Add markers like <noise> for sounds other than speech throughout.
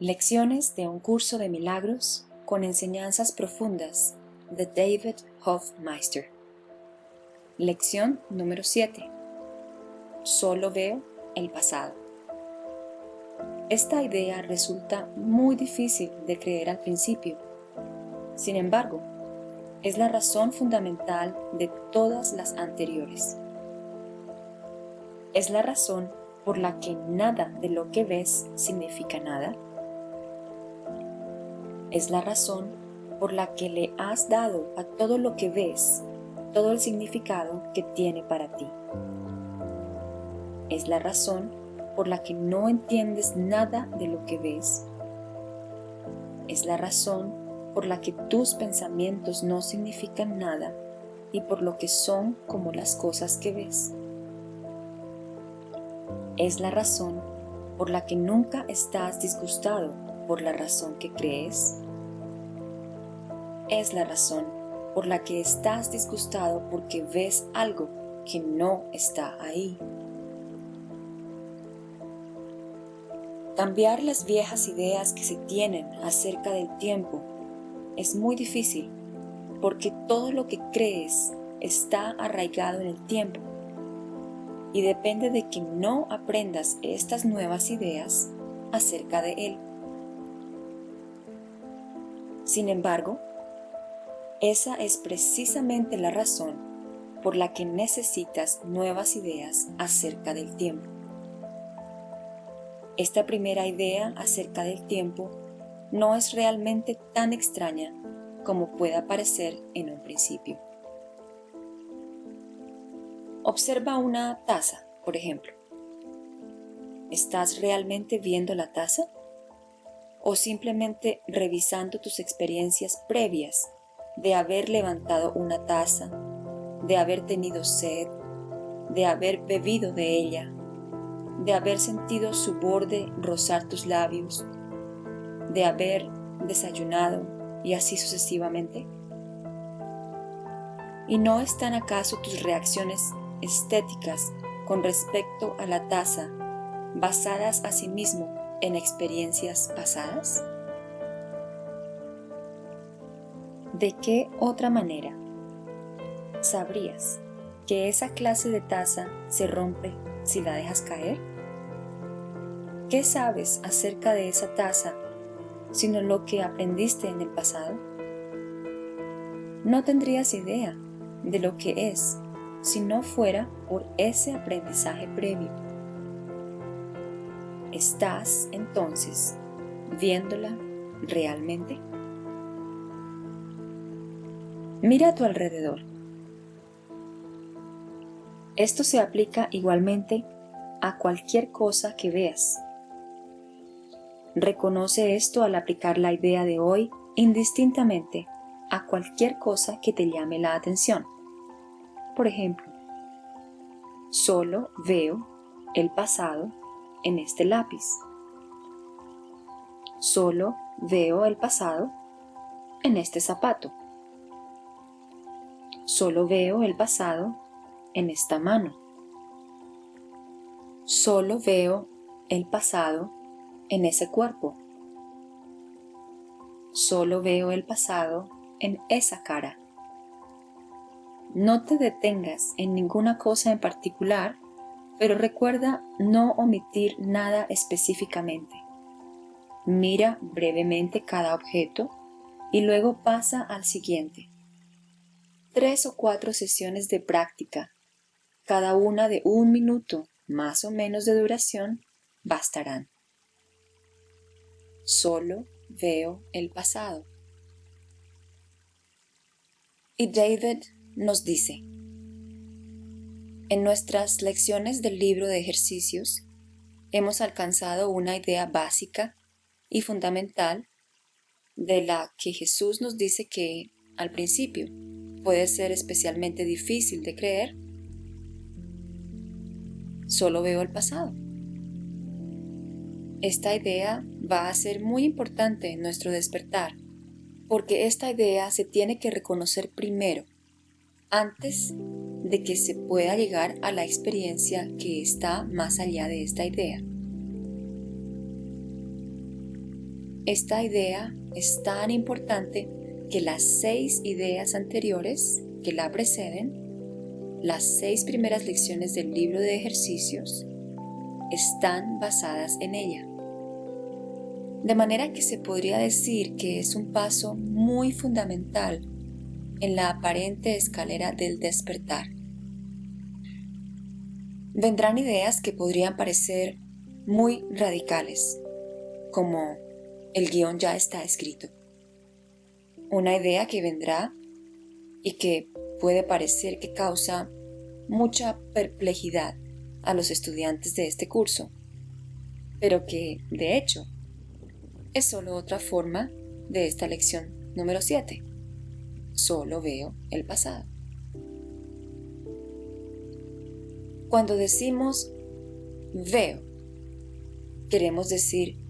Lecciones de un curso de milagros con enseñanzas profundas de David Hofmeister. Lección número 7. Solo veo el pasado. Esta idea resulta muy difícil de creer al principio. Sin embargo, es la razón fundamental de todas las anteriores. Es la razón por la que nada de lo que ves significa nada es la razón por la que le has dado a todo lo que ves todo el significado que tiene para ti. Es la razón por la que no entiendes nada de lo que ves. Es la razón por la que tus pensamientos no significan nada y por lo que son como las cosas que ves. Es la razón por la que nunca estás disgustado por la razón que crees es la razón por la que estás disgustado porque ves algo que no está ahí. Cambiar las viejas ideas que se tienen acerca del tiempo es muy difícil porque todo lo que crees está arraigado en el tiempo y depende de que no aprendas estas nuevas ideas acerca de él. Sin embargo, esa es precisamente la razón por la que necesitas nuevas ideas acerca del tiempo. Esta primera idea acerca del tiempo no es realmente tan extraña como pueda parecer en un principio. Observa una taza, por ejemplo. ¿Estás realmente viendo la taza? ¿O simplemente revisando tus experiencias previas de haber levantado una taza, de haber tenido sed, de haber bebido de ella, de haber sentido su borde rozar tus labios, de haber desayunado y así sucesivamente? ¿Y no están acaso tus reacciones estéticas con respecto a la taza basadas asimismo en experiencias pasadas? ¿De qué otra manera sabrías que esa clase de taza se rompe si la dejas caer? ¿Qué sabes acerca de esa taza sino lo que aprendiste en el pasado? No tendrías idea de lo que es si no fuera por ese aprendizaje previo. ¿Estás entonces viéndola realmente? Mira a tu alrededor. Esto se aplica igualmente a cualquier cosa que veas. Reconoce esto al aplicar la idea de hoy indistintamente a cualquier cosa que te llame la atención. Por ejemplo, solo veo el pasado en este lápiz. Solo veo el pasado en este zapato. Solo veo el pasado en esta mano. Solo veo el pasado en ese cuerpo. Solo veo el pasado en esa cara. No te detengas en ninguna cosa en particular, pero recuerda no omitir nada específicamente. Mira brevemente cada objeto y luego pasa al siguiente tres o cuatro sesiones de práctica, cada una de un minuto más o menos de duración, bastarán. Solo veo el pasado. Y David nos dice, en nuestras lecciones del libro de ejercicios hemos alcanzado una idea básica y fundamental de la que Jesús nos dice que, al principio, puede ser especialmente difícil de creer, solo veo el pasado. Esta idea va a ser muy importante en nuestro despertar, porque esta idea se tiene que reconocer primero, antes de que se pueda llegar a la experiencia que está más allá de esta idea. esta idea es tan importante que las seis ideas anteriores que la preceden, las seis primeras lecciones del libro de ejercicios, están basadas en ella. De manera que se podría decir que es un paso muy fundamental en la aparente escalera del despertar. Vendrán ideas que podrían parecer muy radicales, como el guion ya está escrito. Una idea que vendrá y que puede parecer que causa mucha perplejidad a los estudiantes de este curso, pero que, de hecho, es solo otra forma de esta lección número 7. Solo veo el pasado. Cuando decimos veo, queremos decir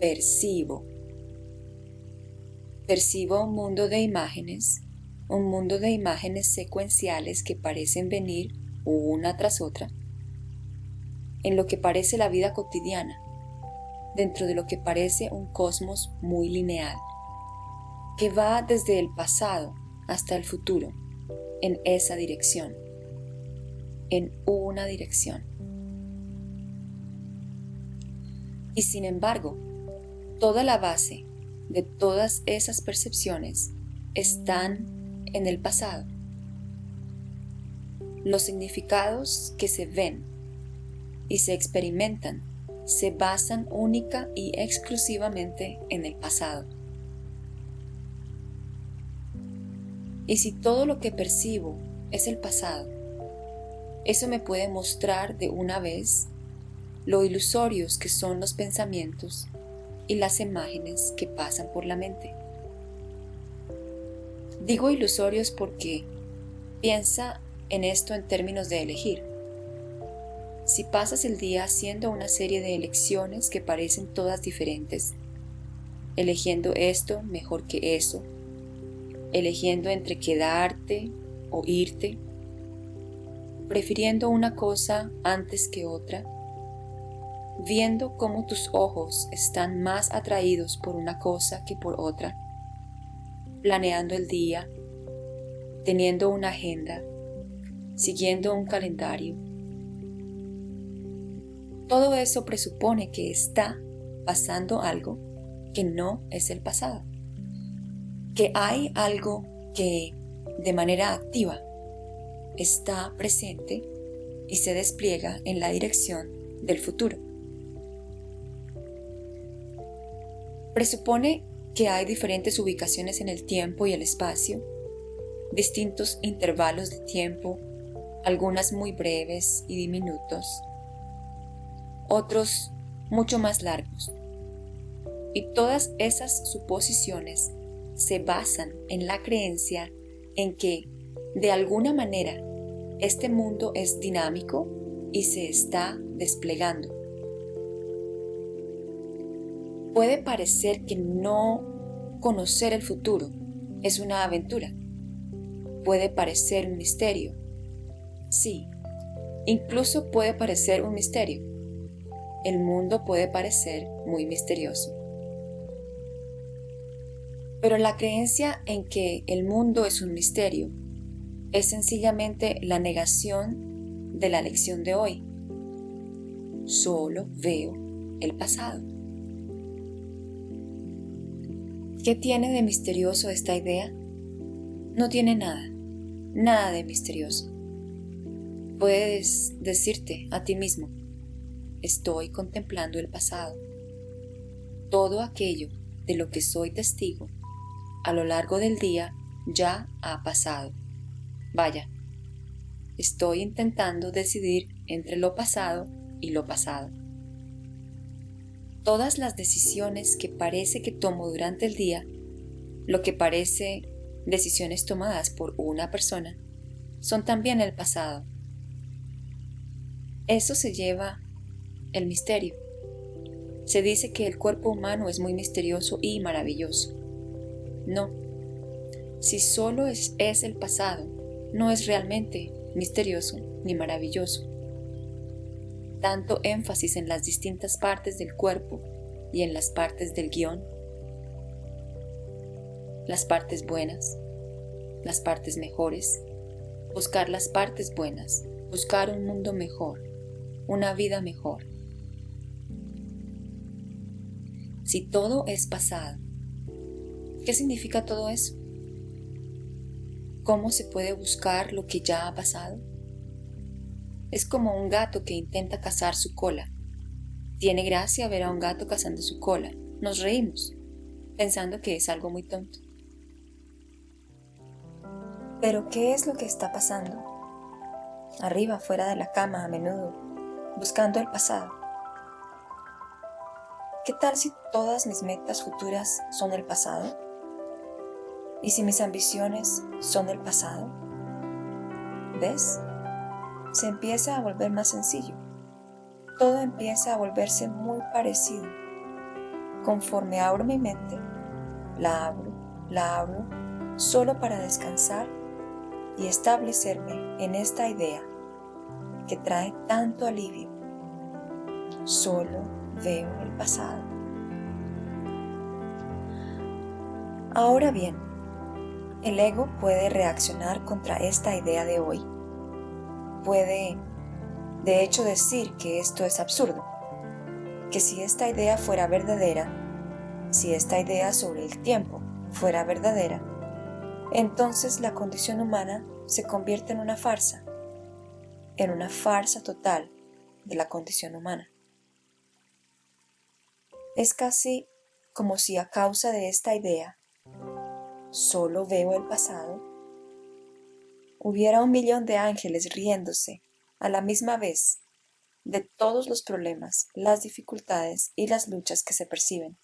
percibo. Percibo un mundo de imágenes, un mundo de imágenes secuenciales que parecen venir una tras otra, en lo que parece la vida cotidiana, dentro de lo que parece un cosmos muy lineal, que va desde el pasado hasta el futuro, en esa dirección, en una dirección. Y sin embargo, toda la base de todas esas percepciones están en el pasado. Los significados que se ven y se experimentan se basan única y exclusivamente en el pasado. Y si todo lo que percibo es el pasado, eso me puede mostrar de una vez lo ilusorios que son los pensamientos y las imágenes que pasan por la mente. Digo ilusorios porque piensa en esto en términos de elegir. Si pasas el día haciendo una serie de elecciones que parecen todas diferentes, eligiendo esto mejor que eso, eligiendo entre quedarte o irte, prefiriendo una cosa antes que otra, viendo cómo tus ojos están más atraídos por una cosa que por otra, planeando el día, teniendo una agenda, siguiendo un calendario. Todo eso presupone que está pasando algo que no es el pasado, que hay algo que de manera activa está presente y se despliega en la dirección del futuro. Presupone que hay diferentes ubicaciones en el tiempo y el espacio, distintos intervalos de tiempo, algunas muy breves y diminutos, otros mucho más largos. Y todas esas suposiciones se basan en la creencia en que, de alguna manera, este mundo es dinámico y se está desplegando Puede parecer que no conocer el futuro es una aventura. Puede parecer un misterio. Sí, incluso puede parecer un misterio. El mundo puede parecer muy misterioso. Pero la creencia en que el mundo es un misterio es sencillamente la negación de la lección de hoy. Solo veo el pasado. ¿Qué tiene de misterioso esta idea? No tiene nada, nada de misterioso. Puedes decirte a ti mismo, estoy contemplando el pasado. Todo aquello de lo que soy testigo a lo largo del día ya ha pasado. Vaya, estoy intentando decidir entre lo pasado y lo pasado. Todas las decisiones que parece que tomo durante el día, lo que parece decisiones tomadas por una persona, son también el pasado. Eso se lleva el misterio. Se dice que el cuerpo humano es muy misterioso y maravilloso. No. Si solo es, es el pasado, no es realmente misterioso ni maravilloso tanto énfasis en las distintas partes del cuerpo y en las partes del guion, las partes buenas, las partes mejores, buscar las partes buenas, buscar un mundo mejor, una vida mejor. Si todo es pasado, ¿qué significa todo eso? ¿Cómo se puede buscar lo que ya ha pasado? Es como un gato que intenta cazar su cola. Tiene gracia ver a un gato cazando su cola. Nos reímos, pensando que es algo muy tonto. Pero ¿qué es lo que está pasando? Arriba, fuera de la cama, a menudo, buscando el pasado. ¿Qué tal si todas mis metas futuras son el pasado? ¿Y si mis ambiciones son el pasado? ¿Ves? Se empieza a volver más sencillo. Todo empieza a volverse muy parecido. Conforme abro mi mente, la abro, la abro, solo para descansar y establecerme en esta idea que trae tanto alivio. Solo veo el pasado. Ahora bien, el ego puede reaccionar contra esta idea de hoy. Puede, de hecho, decir que esto es absurdo, que si esta idea fuera verdadera, si esta idea sobre el tiempo fuera verdadera, entonces la condición humana se convierte en una farsa, en una farsa total de la condición humana. Es casi como si a causa de esta idea solo veo el pasado, hubiera un millón de ángeles riéndose a la misma vez de todos los problemas, las dificultades y las luchas que se perciben.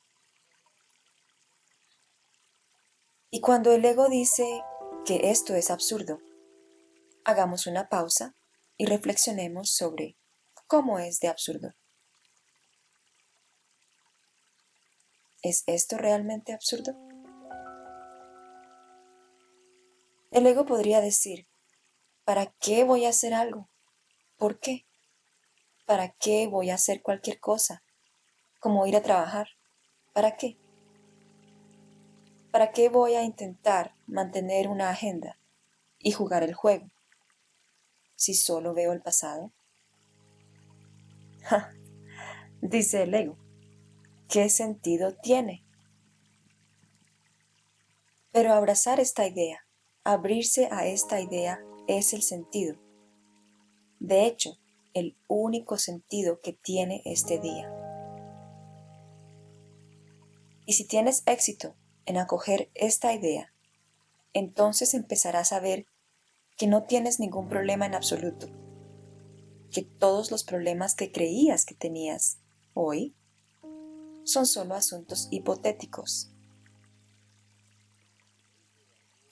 Y cuando el ego dice que esto es absurdo, hagamos una pausa y reflexionemos sobre cómo es de absurdo. ¿Es esto realmente absurdo? El ego podría decir, ¿para qué voy a hacer algo? ¿Por qué? ¿Para qué voy a hacer cualquier cosa? Como ir a trabajar. ¿Para qué? ¿Para qué voy a intentar mantener una agenda y jugar el juego si solo veo el pasado? <laughs> dice el ego. ¿Qué sentido tiene? Pero abrazar esta idea, abrirse a esta idea es el sentido. De hecho, el único sentido que tiene este día. Y si tienes éxito en acoger esta idea, entonces empezarás a ver que no tienes ningún problema en absoluto, que todos los problemas que creías que tenías hoy son solo asuntos hipotéticos.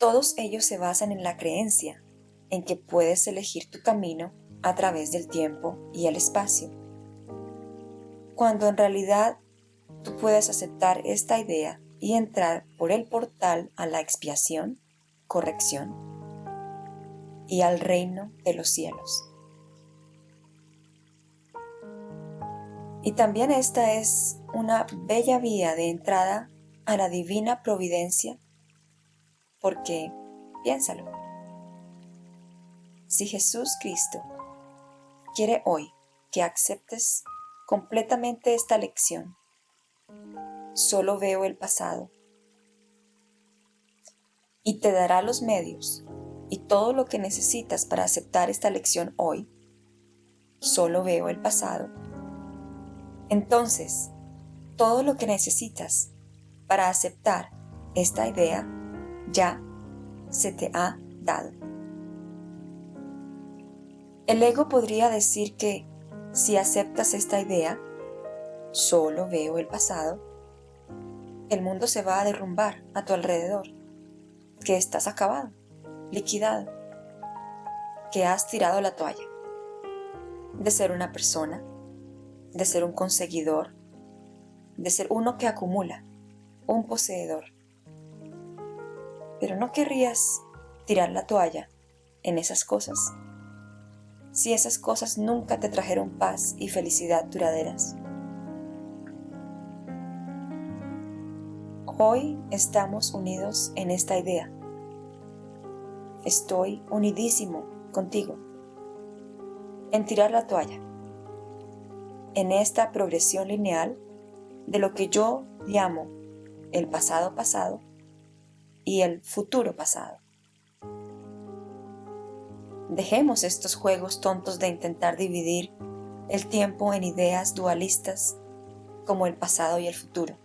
Todos ellos se basan en la creencia en que puedes elegir tu camino a través del tiempo y el espacio, cuando en realidad tú puedes aceptar esta idea y entrar por el portal a la expiación, corrección y al reino de los cielos. Y también esta es una bella vía de entrada a la divina providencia, porque, piénsalo, si Jesús Cristo quiere hoy que aceptes completamente esta lección, solo veo el pasado, y te dará los medios y todo lo que necesitas para aceptar esta lección hoy, solo veo el pasado. Entonces, todo lo que necesitas para aceptar esta idea ya se te ha dado. El ego podría decir que si aceptas esta idea, solo veo el pasado, el mundo se va a derrumbar a tu alrededor, que estás acabado, liquidado, que has tirado la toalla de ser una persona de ser un conseguidor, de ser uno que acumula, un poseedor. Pero no querrías tirar la toalla en esas cosas, si esas cosas nunca te trajeron paz y felicidad duraderas. Hoy estamos unidos en esta idea. Estoy unidísimo contigo en tirar la toalla, en esta progresión lineal de lo que yo llamo el pasado pasado y el futuro pasado. Dejemos estos juegos tontos de intentar dividir el tiempo en ideas dualistas como el pasado y el futuro.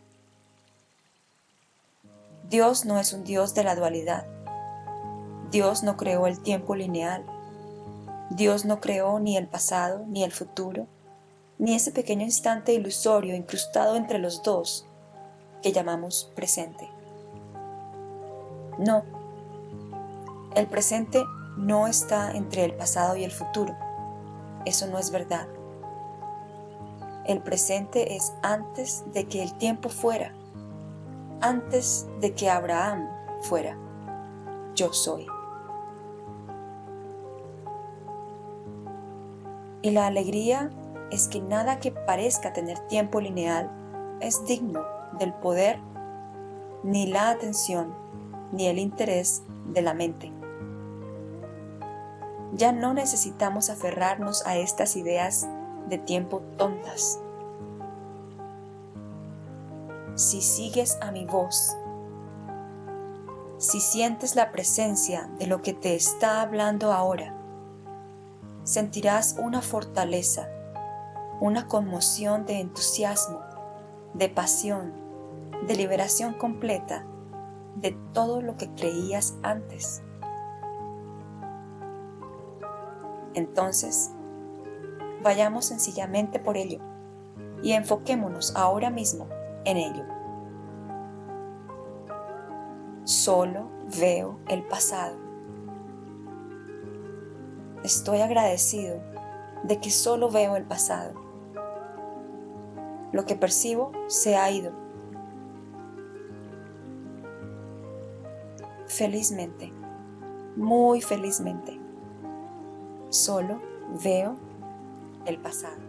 Dios no es un Dios de la dualidad. Dios no creó el tiempo lineal. Dios no creó ni el pasado ni el futuro, ni ese pequeño instante ilusorio incrustado entre los dos que llamamos presente. No, el presente no está entre el pasado y el futuro. Eso no es verdad. El presente es antes de que el tiempo fuera, antes de que Abraham fuera. Yo soy. Y la alegría es que nada que parezca tener tiempo lineal es digno del poder, ni la atención, ni el interés de la mente. Ya no necesitamos aferrarnos a estas ideas de tiempo tontas. Si sigues a mi voz, si sientes la presencia de lo que te está hablando ahora, sentirás una fortaleza, una conmoción de entusiasmo, de pasión, de liberación completa de todo lo que creías antes. Entonces, Vayamos sencillamente por ello y enfoquémonos ahora mismo en ello. Solo veo el pasado. Estoy agradecido de que solo veo el pasado. Lo que percibo se ha ido. Felizmente, muy felizmente, solo veo el pasado.